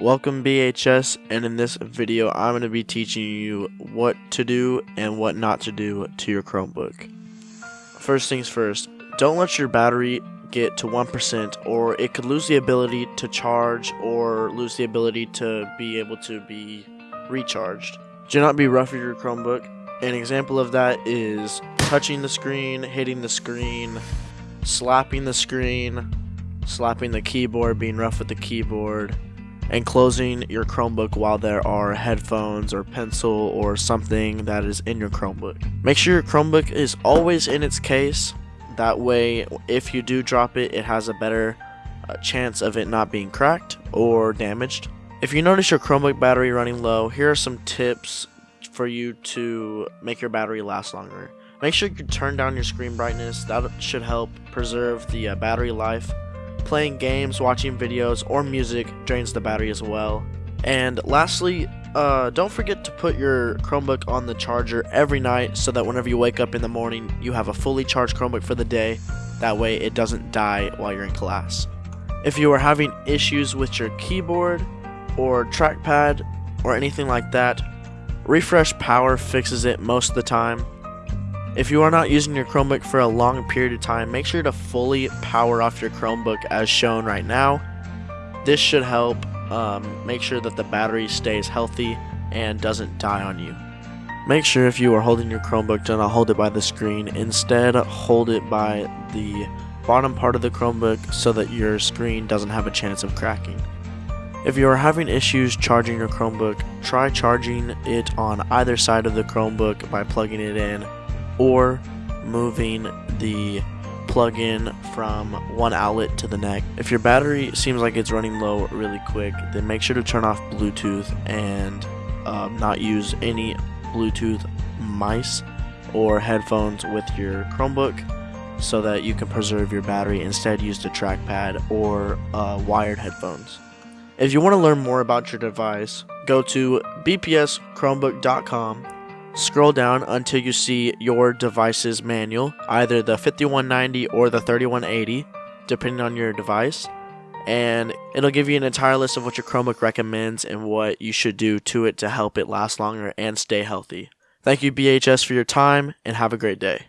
Welcome BHS and in this video I'm going to be teaching you what to do and what not to do to your Chromebook. First things first, don't let your battery get to 1% or it could lose the ability to charge or lose the ability to be able to be recharged. Do not be rough with your Chromebook. An example of that is touching the screen, hitting the screen, slapping the screen, slapping the keyboard, being rough with the keyboard, and closing your Chromebook while there are headphones or pencil or something that is in your Chromebook. Make sure your Chromebook is always in its case. That way, if you do drop it, it has a better uh, chance of it not being cracked or damaged. If you notice your Chromebook battery running low, here are some tips for you to make your battery last longer. Make sure you turn down your screen brightness, that should help preserve the uh, battery life playing games, watching videos, or music drains the battery as well. And lastly, uh, don't forget to put your Chromebook on the charger every night so that whenever you wake up in the morning, you have a fully charged Chromebook for the day. That way, it doesn't die while you're in class. If you are having issues with your keyboard or trackpad or anything like that, Refresh Power fixes it most of the time. If you are not using your Chromebook for a long period of time, make sure to fully power off your Chromebook as shown right now. This should help um, make sure that the battery stays healthy and doesn't die on you. Make sure if you are holding your Chromebook do not hold it by the screen, instead hold it by the bottom part of the Chromebook so that your screen doesn't have a chance of cracking. If you are having issues charging your Chromebook, try charging it on either side of the Chromebook by plugging it in or moving the plug-in from one outlet to the next. If your battery seems like it's running low really quick, then make sure to turn off Bluetooth and um, not use any Bluetooth mice or headphones with your Chromebook so that you can preserve your battery. Instead, use the trackpad or uh, wired headphones. If you want to learn more about your device, go to bpschromebook.com Scroll down until you see your device's manual, either the 5190 or the 3180, depending on your device. And it'll give you an entire list of what your Chromebook recommends and what you should do to it to help it last longer and stay healthy. Thank you, BHS, for your time, and have a great day.